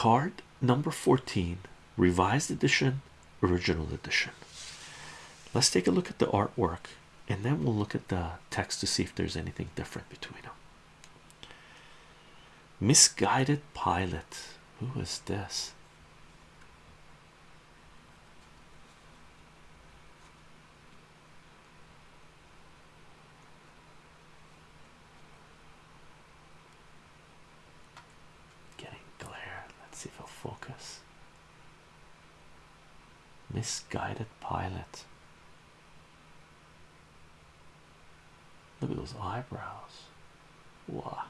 card number 14 revised edition original edition. Let's take a look at the artwork and then we'll look at the text to see if there's anything different between them misguided pilot. Who is this Getting glare. Let's see if it'll focus. Misguided pilot. Look at those eyebrows. Wow.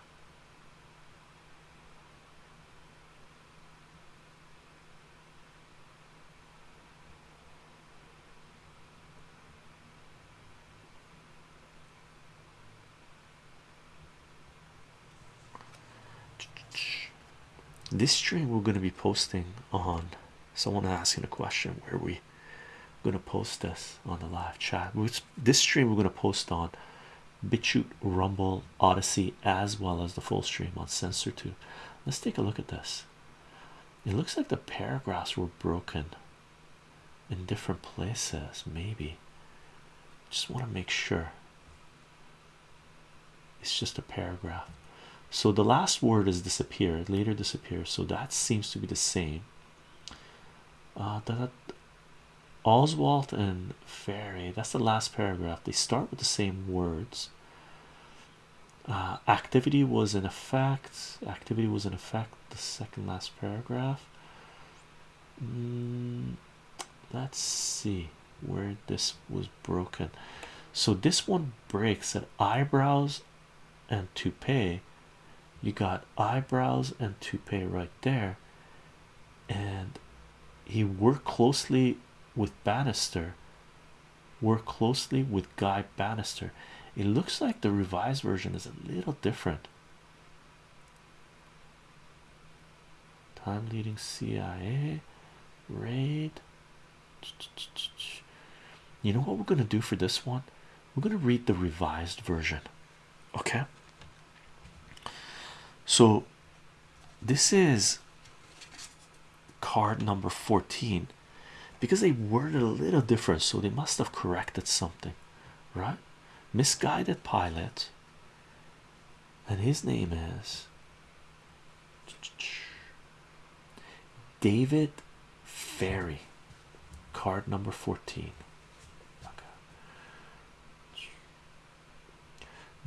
This stream we're going to be posting on someone asking a question where we going to post this on the live chat. This stream we're going to post on BitChute, Rumble, Odysee, as well as the full stream on Sensor 2. Let's take a look at this. It looks like the paragraphs were broken in different places, maybe. Just want to make sure it's just a paragraph. So the last word has disappeared, later disappears, so that seems to be the same. Uh, that Oswald and Ferrie, that's the last paragraph. They start with the same words. Uh, activity was in effect. Activity was in effect. The second last paragraph. Mm, let's see where this was broken. So this one breaks at eyebrows and toupee. You got eyebrows and toupee right there, and he worked closely with Banister. Worked closely with Guy Banister. It looks like the revised version is a little different. Time leading CIA raid. You know what we're going to do for this one? We're going to read the revised version. Okay. So this is card number 14 because they worded a little different, so they must have corrected something, right? Misguided pilot, and his name is David Ferrie, card number 14.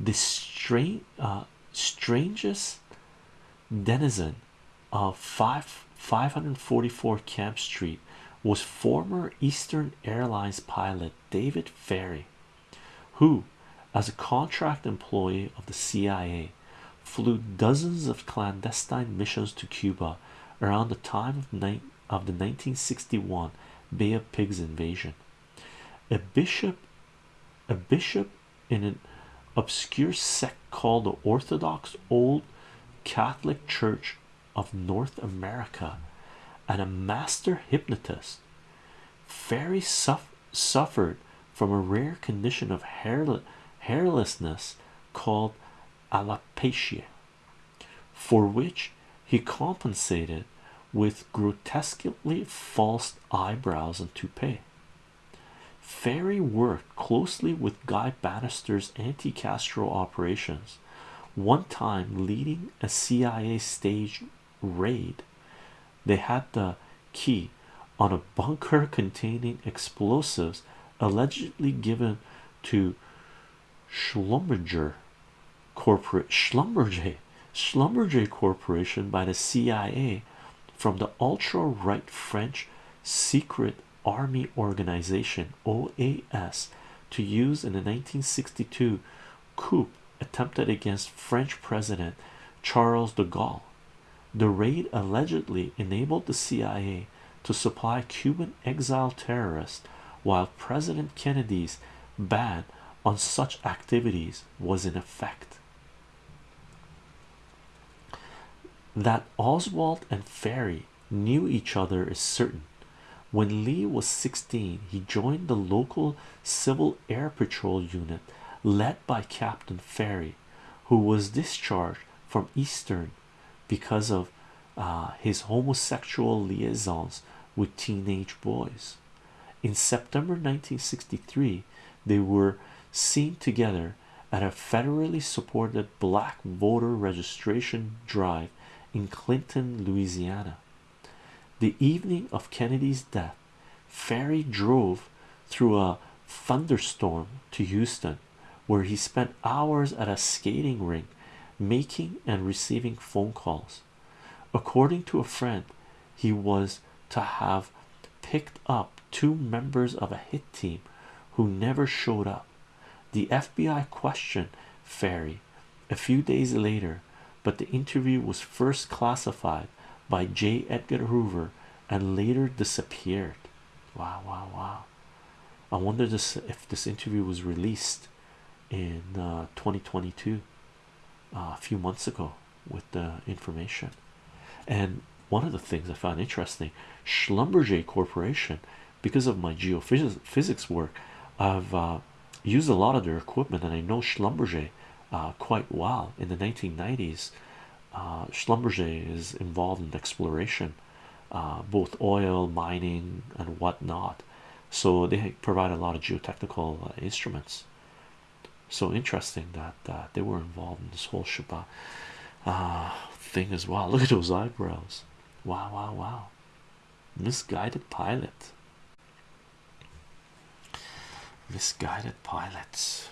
The strange, uh, strangest denizen of 5 544 Camp Street was former Eastern Airlines pilot David Ferrie, who, as a contract employee of the CIA, flew dozens of clandestine missions to Cuba around the time of, of the 1961 Bay of Pigs invasion. A bishop, a bishop in an obscure sect called the Orthodox Old Catholic Church of North America and a master hypnotist. Ferrie suffered from a rare condition of hair hairlessness called alopecia, for which he compensated with grotesquely false eyebrows and toupee. Ferrie worked closely with Guy Banister's anti Castro operations, one time leading a CIA stage raid. They had the key on a bunker containing explosives allegedly given to Schlumberger corporate Schlumberger Schlumberger Corporation by the CIA from the ultra right French secret army organization OAS to use in the 1962 coup attempted against French President Charles de Gaulle. The raid allegedly enabled the CIA to supply Cuban exile terrorists while President Kennedy's ban on such activities was in effect. That Oswald and Ferrie knew each other is certain. When Lee was 16, he joined the local Civil Air Patrol unit led by Captain Ferrie, who was discharged from Eastern because of uh, his homosexual liaisons with teenage boys. In September 1963, they were seen together at a federally supported black voter registration drive in Clinton, Louisiana. The evening of Kennedy's death, Ferrie drove through a thunderstorm to Houston, where he spent hours at a skating rink making and receiving phone calls. According to a friend, he was to have picked up two members of a hit team who never showed up. The FBI questioned Ferrie a few days later, but the interview was first classified by J. Edgar Hoover and later disappeared. Wow, wow, wow. I wonder this if this interview was released in uh, 2022 uh, a few months ago with the information. And one of the things I found interesting Schlumberger Corporation, because of my geophysics work, I've uh, used a lot of their equipment, and I know Schlumberger uh, quite well. In the 1990s, uh, Schlumberger is involved in exploration, uh, both oil, mining, and whatnot. So they provide a lot of geotechnical uh, instruments. So interesting that uh, they were involved in this whole Shabbat uh, thing as well. Look at those eyebrows. Wow, wow, wow. Misguided pilot. Misguided pilots.